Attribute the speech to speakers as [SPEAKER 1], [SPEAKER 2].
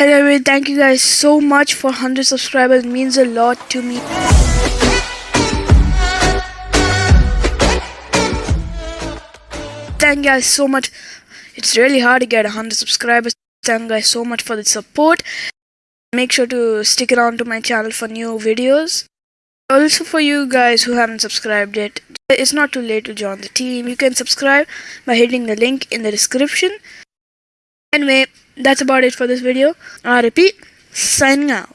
[SPEAKER 1] Anyway, thank you guys so much for 100 subscribers. It means a lot to me. Thank you guys so much. It's really hard to get 100 subscribers. Thank you guys so much for the support. Make sure to stick around to my channel for new videos. Also for you guys who haven't subscribed yet, it's not too late to join the team. You can subscribe by hitting the link in the description. Anyway, that's about it for this video. I repeat, signing out.